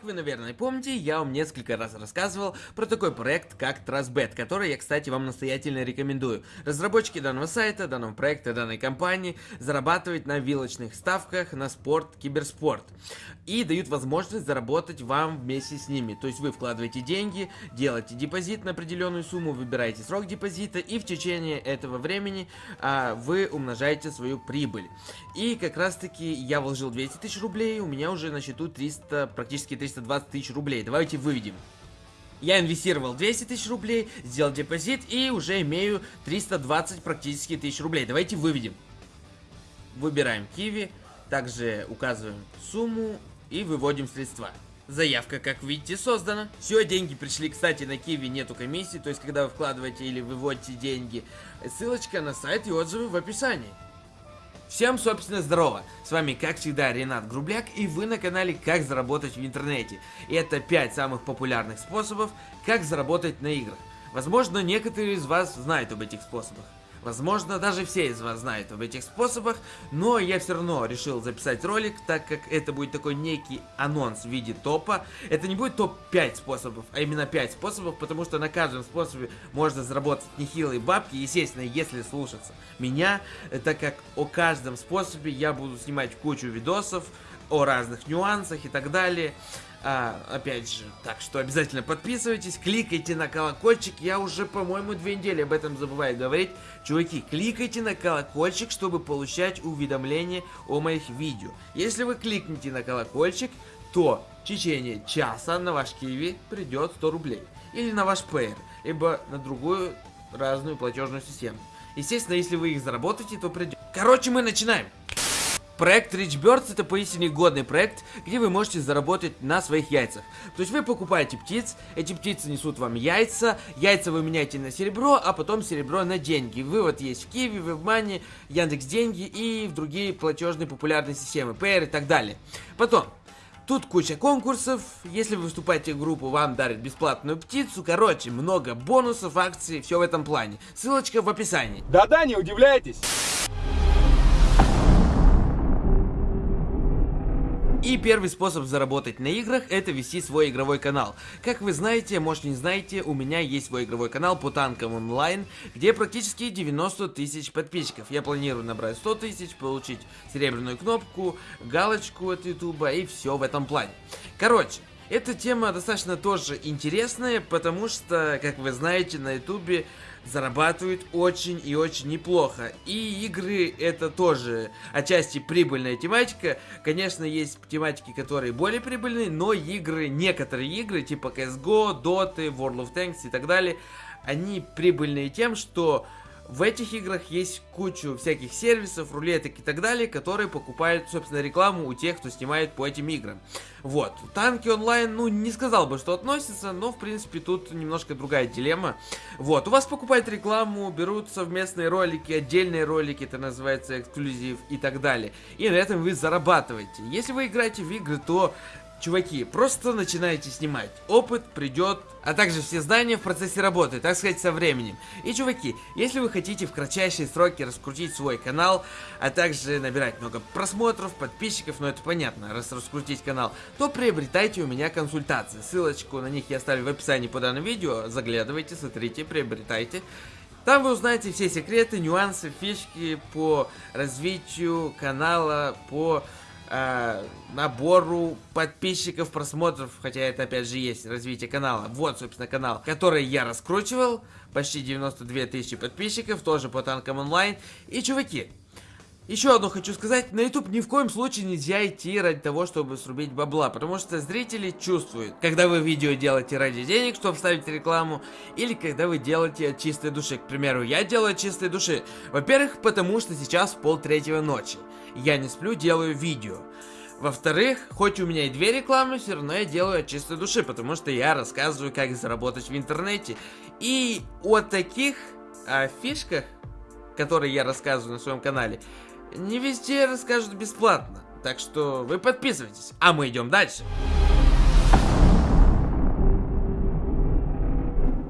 Как вы, наверное, помните, я вам несколько раз рассказывал про такой проект, как Trustbet, который я, кстати, вам настоятельно рекомендую. Разработчики данного сайта, данного проекта, данной компании зарабатывают на вилочных ставках на спорт, киберспорт. И дают возможность заработать вам вместе с ними. То есть вы вкладываете деньги, делаете депозит на определенную сумму, выбираете срок депозита и в течение этого времени а, вы умножаете свою прибыль. И как раз таки я вложил 200 тысяч рублей, у меня уже на счету 300, практически 320 тысяч рублей. Давайте выведем. Я инвестировал 200 тысяч рублей, сделал депозит и уже имею 320 практически тысяч рублей. Давайте выведем. Выбираем Киви, также указываем сумму и выводим средства. Заявка, как видите, создана. Все, деньги пришли, кстати, на Киви нету комиссии, то есть, когда вы вкладываете или выводите деньги, ссылочка на сайт и отзывы в описании. Всем, собственно, здорово! С вами, как всегда, Ренат Грубляк, и вы на канале «Как заработать в интернете». И это 5 самых популярных способов, как заработать на играх. Возможно, некоторые из вас знают об этих способах. Возможно, даже все из вас знают об этих способах, но я все равно решил записать ролик, так как это будет такой некий анонс в виде топа. Это не будет топ-5 способов, а именно 5 способов, потому что на каждом способе можно заработать нехилые бабки, естественно, если слушаться меня, так как о каждом способе я буду снимать кучу видосов, о разных нюансах и так далее. А, опять же, так что обязательно подписывайтесь, кликайте на колокольчик. Я уже, по-моему, две недели об этом забываю говорить. Чуваки, кликайте на колокольчик, чтобы получать уведомления о моих видео. Если вы кликните на колокольчик, то в течение часа на ваш киви придет 100 рублей. Или на ваш пейер, либо на другую разную платежную систему. Естественно, если вы их заработаете, то придет. Короче, мы начинаем. Проект Rich Birds это поистине годный проект, где вы можете заработать на своих яйцах. То есть вы покупаете птиц, эти птицы несут вам яйца, яйца вы меняете на серебро, а потом серебро на деньги. Вывод есть в Киви, в Вебмане, Яндекс Деньги и в другие платежные популярные системы, Payer и так далее. Потом, Тут куча конкурсов, если вы выступаете в группу, вам дарят бесплатную птицу, короче, много бонусов, акций, все в этом плане. Ссылочка в описании. Да-да, не удивляйтесь. И первый способ заработать на играх это вести свой игровой канал. Как вы знаете, может не знаете, у меня есть свой игровой канал по танкам онлайн, где практически 90 тысяч подписчиков. Я планирую набрать 100 тысяч, получить серебряную кнопку, галочку от ютуба и все в этом плане. Короче, эта тема достаточно тоже интересная, потому что, как вы знаете, на ютубе зарабатывают очень и очень неплохо. И игры это тоже отчасти прибыльная тематика. Конечно, есть тематики, которые более прибыльные, но игры, некоторые игры, типа CSGO, Dota, World of Tanks и так далее, они прибыльные тем, что в этих играх есть кучу всяких сервисов, рулеток и так далее, которые покупают, собственно, рекламу у тех, кто снимает по этим играм. Вот. Танки онлайн, ну, не сказал бы, что относится, но, в принципе, тут немножко другая дилемма. Вот. У вас покупают рекламу, берут совместные ролики, отдельные ролики, это называется эксклюзив и так далее. И на этом вы зарабатываете. Если вы играете в игры, то Чуваки, просто начинайте снимать. Опыт придет, а также все знания в процессе работы, так сказать, со временем. И, чуваки, если вы хотите в кратчайшие сроки раскрутить свой канал, а также набирать много просмотров, подписчиков, ну это понятно, раз раскрутить канал, то приобретайте у меня консультации. Ссылочку на них я оставлю в описании под данным видео. Заглядывайте, смотрите, приобретайте. Там вы узнаете все секреты, нюансы, фишки по развитию канала, по э, набору подписчиков, просмотров, хотя это опять же есть развитие канала. Вот, собственно, канал, который я раскручивал, почти 92 тысячи подписчиков, тоже по танкам онлайн. И, чуваки, еще одно хочу сказать, на YouTube ни в коем случае нельзя идти ради того, чтобы срубить бабла, потому что зрители чувствуют, когда вы видео делаете ради денег, чтобы вставить рекламу, или когда вы делаете от чистой души. К примеру, я делаю от чистой души. Во-первых, потому что сейчас пол третьего ночи. Я не сплю, делаю видео. Во-вторых, хоть у меня и две рекламы, все равно я делаю от чистой души, потому что я рассказываю, как заработать в интернете. И о таких о фишках, которые я рассказываю на своем канале, не везде расскажут бесплатно. Так что вы подписывайтесь, а мы идем дальше.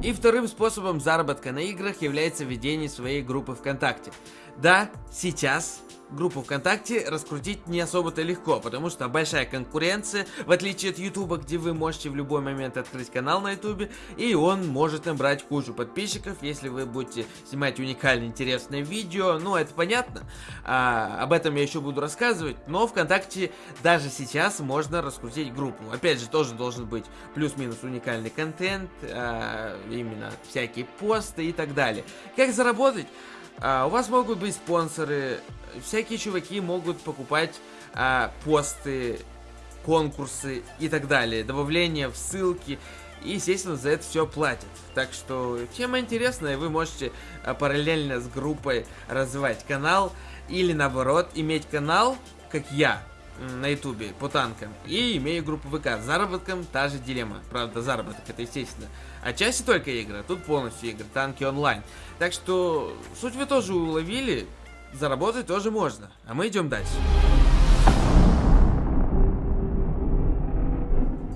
И вторым способом заработка на играх является ведение своей группы ВКонтакте. Да, сейчас группу ВКонтакте раскрутить не особо-то легко, потому что большая конкуренция, в отличие от Ютуба, где вы можете в любой момент открыть канал на Ютубе, и он может набрать кучу подписчиков, если вы будете снимать уникальные интересные видео, ну это понятно, а, об этом я еще буду рассказывать, но ВКонтакте даже сейчас можно раскрутить группу. Опять же, тоже должен быть плюс-минус уникальный контент, а, именно всякие посты и так далее. Как заработать? А, у вас могут быть спонсоры, всякие чуваки могут покупать а, посты, конкурсы и так далее, добавление в ссылки. И, естественно, за это все платят. Так что тема интересная, вы можете а, параллельно с группой развивать канал. Или наоборот, иметь канал, как я, на ютубе по танкам. И имею группу ВК. С заработком та же дилемма. Правда, заработок это естественно. Отчасти только игры, а тут полностью игры, танки онлайн. Так что суть вы тоже уловили, заработать тоже можно. А мы идем дальше.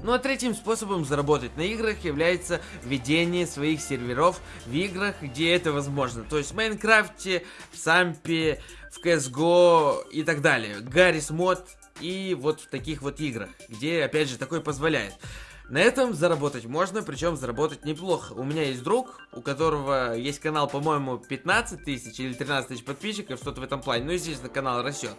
Ну а третьим способом заработать на играх является ведение своих серверов в играх, где это возможно. То есть в Майнкрафте, в Сампе, в CSGO и так далее. Гаррис мод и вот в таких вот играх, где опять же такой позволяет. На этом заработать можно, причем заработать неплохо. У меня есть друг, у которого есть канал, по-моему, 15 тысяч или 13 тысяч подписчиков, что-то в этом плане. Ну, естественно, канал растет.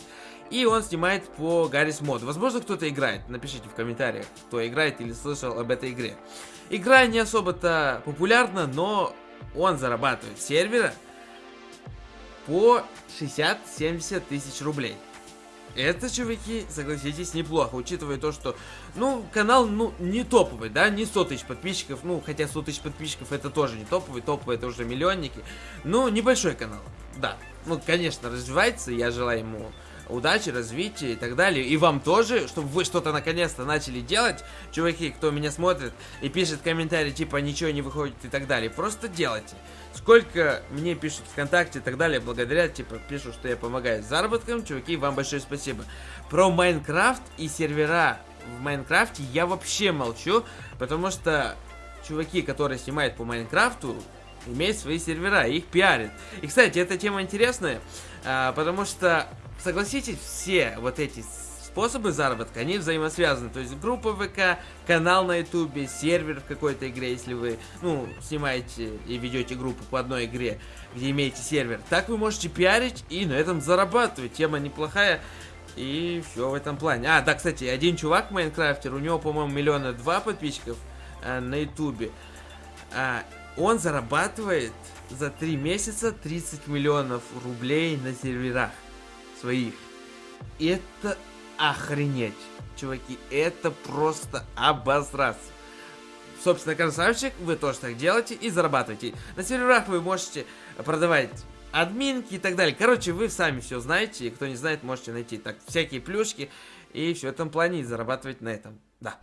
И он снимает по Гаррис Мод. Возможно, кто-то играет. Напишите в комментариях, кто играет или слышал об этой игре. Игра не особо-то популярна, но он зарабатывает сервера по 60-70 тысяч рублей. Это, чуваки, согласитесь, неплохо, учитывая то, что, ну, канал, ну, не топовый, да, не 100 тысяч подписчиков, ну, хотя 100 тысяч подписчиков это тоже не топовый, топовый это уже миллионники, ну, небольшой канал, да, ну, конечно, развивается, я желаю ему удачи, развития и так далее. И вам тоже, чтобы вы что-то наконец-то начали делать, чуваки, кто меня смотрит и пишет комментарии типа ничего не выходит и так далее. Просто делайте. Сколько мне пишут ВКонтакте и так далее, благодаря, типа, пишут, что я помогаю с заработком, чуваки, вам большое спасибо. Про Майнкрафт и сервера в Майнкрафте я вообще молчу, потому что чуваки, которые снимают по Майнкрафту, имеют свои сервера, их пиарят. И, кстати, эта тема интересная, а, потому что согласитесь, все вот эти способы заработка, они взаимосвязаны. То есть группа ВК, канал на ютубе, сервер в какой-то игре, если вы, ну, снимаете и ведете группу по одной игре, где имеете сервер. Так вы можете пиарить и на этом зарабатывать. Тема неплохая. И все в этом плане. А, да, кстати, один чувак, Майнкрафтер, у него, по-моему, миллиона два подписчиков а, на ютубе. А, он зарабатывает за три месяца 30 миллионов рублей на серверах своих. Это охренеть, чуваки, это просто обосраться. Собственно, красавчик, вы тоже так делаете и зарабатываете. На серверах вы можете продавать админки и так далее. Короче, вы сами все знаете, и кто не знает, можете найти так всякие плюшки и все в этом плане и зарабатывать на этом. Да.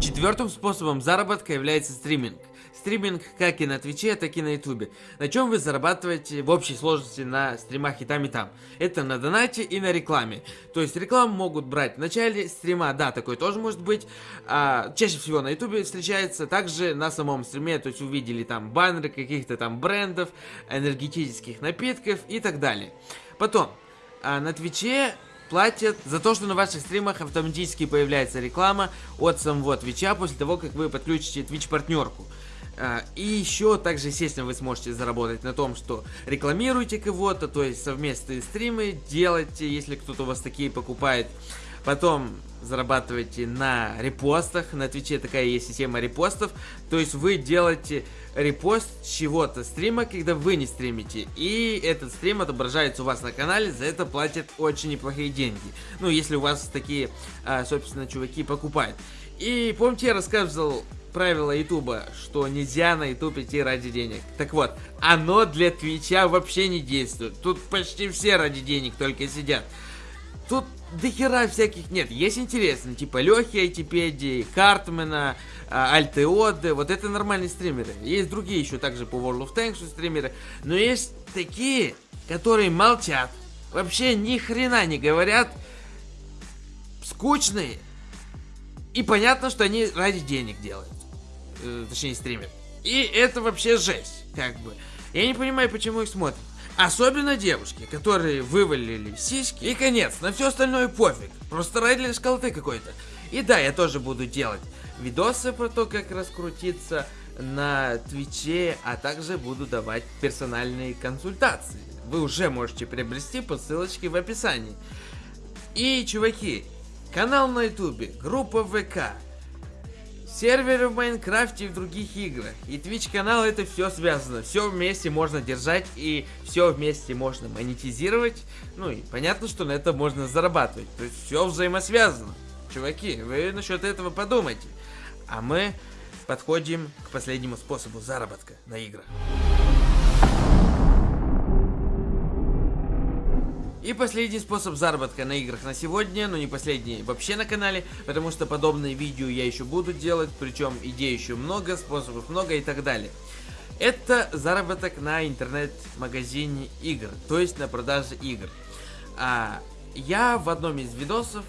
Четвертым способом заработка является стриминг. Стриминг как и на Твиче, так и на Ютубе. На чем вы зарабатываете в общей сложности на стримах и там, и там. Это на донате и на рекламе. То есть рекламу могут брать в начале стрима, да, такое тоже может быть. А, чаще всего на Ютубе встречается, также на самом стриме, то есть увидели там баннеры каких-то там брендов, энергетических напитков и так далее. Потом, а, на Твиче платят за то, что на ваших стримах автоматически появляется реклама от самого Твича после того, как вы подключите Twitch партнерку. А, и еще также, естественно, вы сможете заработать на том, что рекламируете кого-то, то есть совместные стримы делаете, если кто-то у вас такие покупает. Потом зарабатываете на репостах, на Твиче такая есть система репостов, то есть вы делаете репост чего-то стрима, когда вы не стримите, и этот стрим отображается у вас на канале, за это платят очень неплохие деньги. Ну, если у вас такие, а, собственно, чуваки покупают. И помните, я рассказывал правило Ютуба, что нельзя на Ютуб идти ради денег. Так вот, оно для Твича вообще не действует. Тут почти все ради денег только сидят. Тут до хера всяких нет. Есть интересно, типа Лехи Айтипедии, Картмена, Альтеоды. Вот это нормальные стримеры. Есть другие еще также по World of Tanks стримеры. Но есть такие, которые молчат. Вообще ни хрена не говорят. Скучные. И понятно, что они ради денег делают. Э, точнее, стримят. И это вообще жесть, как бы. Я не понимаю, почему их смотрят. Особенно девушки, которые вывалили сиськи. И конец, на все остальное пофиг. Просто рай для школоты какой-то. И да, я тоже буду делать видосы про то, как раскрутиться на Твиче, а также буду давать персональные консультации. Вы уже можете приобрести по ссылочке в описании. И, чуваки, канал на ютубе, группа ВК, серверы в Майнкрафте и в других играх. И Twitch канал это все связано. Все вместе можно держать и все вместе можно монетизировать. Ну и понятно, что на это можно зарабатывать. То есть все взаимосвязано. Чуваки, вы насчет этого подумайте. А мы подходим к последнему способу заработка на играх. И последний способ заработка на играх на сегодня, но не последний вообще на канале, потому что подобные видео я еще буду делать, причем идей еще много, способов много и так далее. Это заработок на интернет-магазине игр, то есть на продаже игр. А, я в одном из видосов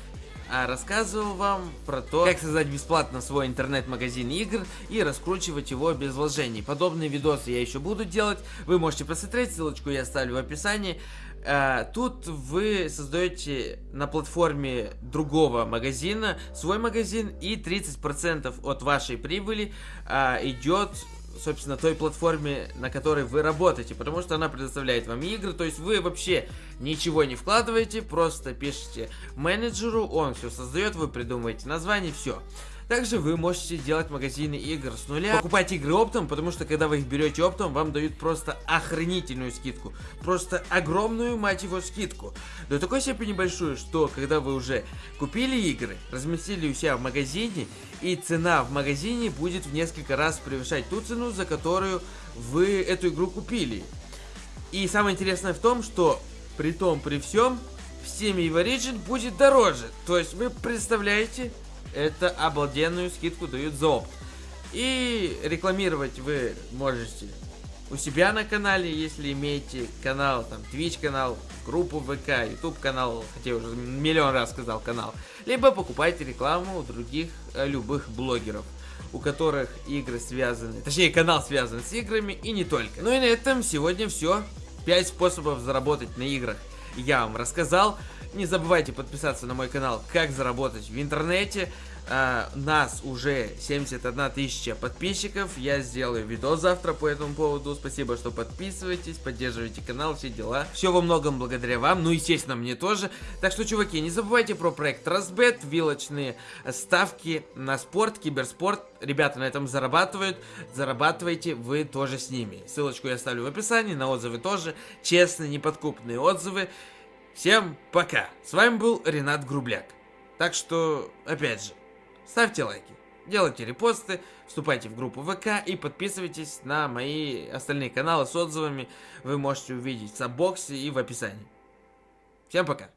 а, рассказывал вам про то, как создать бесплатно свой интернет-магазин игр и раскручивать его без вложений. Подобные видосы я еще буду делать, вы можете посмотреть, ссылочку я оставлю в описании. Uh, тут вы создаете на платформе другого магазина свой магазин и 30% от вашей прибыли uh, идет собственно, той платформе, на которой вы работаете, потому что она предоставляет вам игры, то есть вы вообще ничего не вкладываете, просто пишите менеджеру, он все создает, вы придумываете название, все. Также вы можете делать магазины игр с нуля, покупать игры оптом, потому что когда вы их берете оптом, вам дают просто охренительную скидку. Просто огромную, мать его, скидку. До такой степени большую, что когда вы уже купили игры, разместили у себя в магазине, и цена в магазине будет в несколько раз превышать ту цену, за которую вы эту игру купили. И самое интересное в том, что при том, при всем, в Steam и в Origin будет дороже. То есть вы представляете, это обалденную скидку дают за. И рекламировать вы можете у себя на канале, если имеете канал, там, Twitch канал, группу ВК, YouTube канал, хотя я уже миллион раз сказал канал, либо покупайте рекламу у других э, любых блогеров, у которых игры связаны, точнее канал связан с играми и не только. Ну и на этом сегодня все. 5 способов заработать на играх я вам рассказал. Не забывайте подписаться на мой канал «Как заработать в интернете». Uh, нас уже 71 тысяча подписчиков. Я сделаю видос завтра по этому поводу. Спасибо, что подписываетесь, поддерживаете канал, все дела. Все во многом благодаря вам, ну, естественно, мне тоже. Так что, чуваки, не забывайте про проект Разбет, вилочные ставки на спорт, киберспорт. Ребята на этом зарабатывают. Зарабатывайте вы тоже с ними. Ссылочку я оставлю в описании, на отзывы тоже. Честные, неподкупные отзывы. Всем пока. С вами был Ренат Грубляк. Так что, опять же, ставьте лайки, делайте репосты, вступайте в группу ВК и подписывайтесь на мои остальные каналы с отзывами. Вы можете увидеть в саббоксе и в описании. Всем пока.